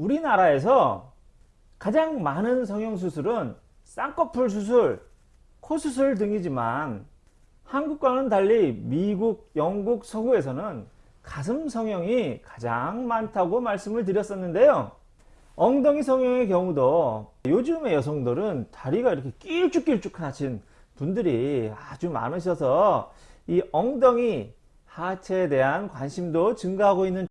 우리나라에서 가장 많은 성형수술은 쌍꺼풀 수술, 코 수술 등이지만 한국과는 달리 미국, 영국, 서구에서는 가슴 성형이 가장 많다고 말씀을 드렸었는데요. 엉덩이 성형의 경우도 요즘의 여성들은 다리가 이렇게 길쭉길쭉 하신 분들이 아주 많으셔서 이 엉덩이 하체에 대한 관심도 증가하고 있는